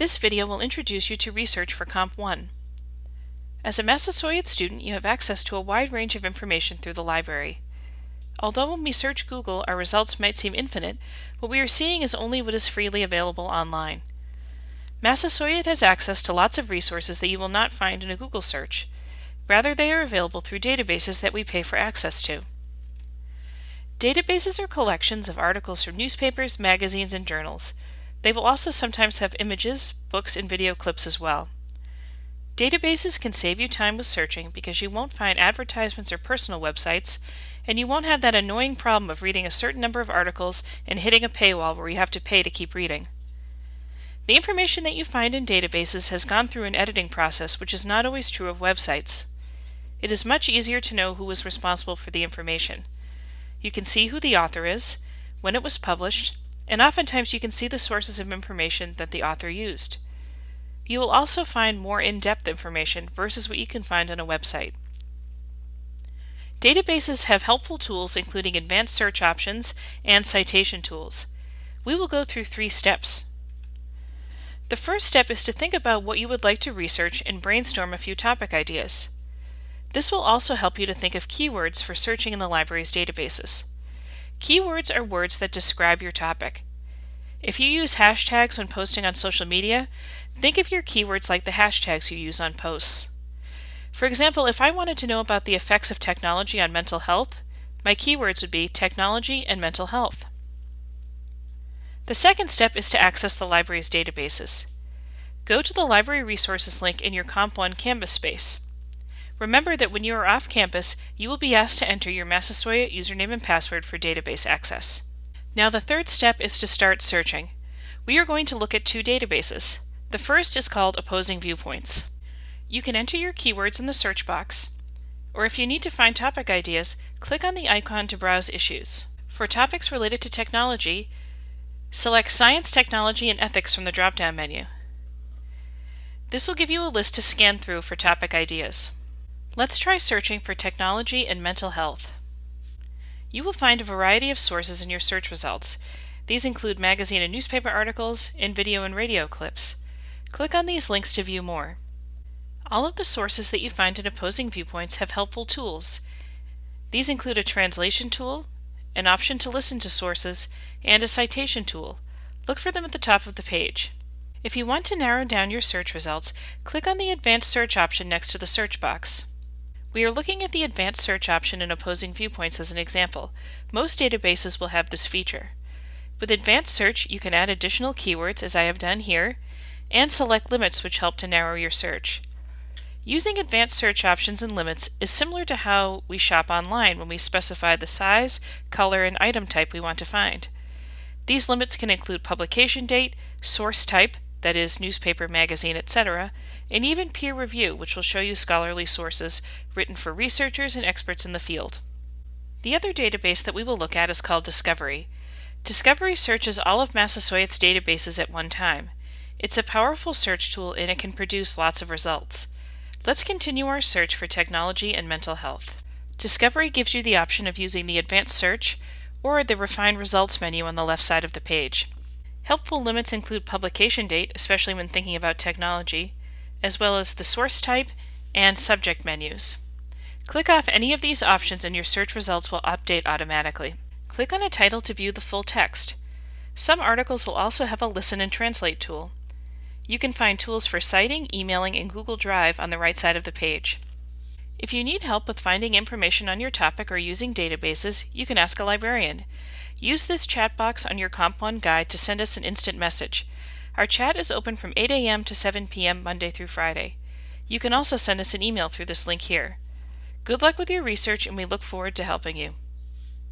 This video will introduce you to research for Comp 1. As a Massasoit student, you have access to a wide range of information through the library. Although when we search Google, our results might seem infinite, what we are seeing is only what is freely available online. Massasoit has access to lots of resources that you will not find in a Google search. Rather, they are available through databases that we pay for access to. Databases are collections of articles from newspapers, magazines, and journals. They will also sometimes have images, books, and video clips as well. Databases can save you time with searching because you won't find advertisements or personal websites, and you won't have that annoying problem of reading a certain number of articles and hitting a paywall where you have to pay to keep reading. The information that you find in databases has gone through an editing process which is not always true of websites. It is much easier to know who was responsible for the information. You can see who the author is, when it was published, and oftentimes you can see the sources of information that the author used. You will also find more in-depth information versus what you can find on a website. Databases have helpful tools including advanced search options and citation tools. We will go through three steps. The first step is to think about what you would like to research and brainstorm a few topic ideas. This will also help you to think of keywords for searching in the library's databases. Keywords are words that describe your topic. If you use hashtags when posting on social media, think of your keywords like the hashtags you use on posts. For example, if I wanted to know about the effects of technology on mental health, my keywords would be technology and mental health. The second step is to access the library's databases. Go to the Library Resources link in your Comp1 Canvas space. Remember that when you are off campus, you will be asked to enter your Massasoit username and password for database access. Now the third step is to start searching. We are going to look at two databases. The first is called Opposing Viewpoints. You can enter your keywords in the search box, or if you need to find topic ideas, click on the icon to browse issues. For topics related to technology, select Science, Technology, and Ethics from the drop-down menu. This will give you a list to scan through for topic ideas. Let's try searching for technology and mental health. You will find a variety of sources in your search results. These include magazine and newspaper articles, and video and radio clips. Click on these links to view more. All of the sources that you find in opposing viewpoints have helpful tools. These include a translation tool, an option to listen to sources, and a citation tool. Look for them at the top of the page. If you want to narrow down your search results, click on the Advanced Search option next to the search box. We are looking at the advanced search option in opposing viewpoints as an example. Most databases will have this feature. With advanced search, you can add additional keywords as I have done here, and select limits which help to narrow your search. Using advanced search options and limits is similar to how we shop online when we specify the size, color, and item type we want to find. These limits can include publication date, source type, that is, newspaper, magazine, etc., and even peer review, which will show you scholarly sources written for researchers and experts in the field. The other database that we will look at is called Discovery. Discovery searches all of Massasoit's databases at one time. It's a powerful search tool and it can produce lots of results. Let's continue our search for technology and mental health. Discovery gives you the option of using the Advanced Search or the Refined Results menu on the left side of the page. Helpful limits include publication date, especially when thinking about technology, as well as the source type and subject menus. Click off any of these options and your search results will update automatically. Click on a title to view the full text. Some articles will also have a listen and translate tool. You can find tools for citing, emailing, and Google Drive on the right side of the page. If you need help with finding information on your topic or using databases, you can ask a librarian. Use this chat box on your Comp1 guide to send us an instant message. Our chat is open from 8 a.m. to 7 p.m. Monday through Friday. You can also send us an email through this link here. Good luck with your research and we look forward to helping you.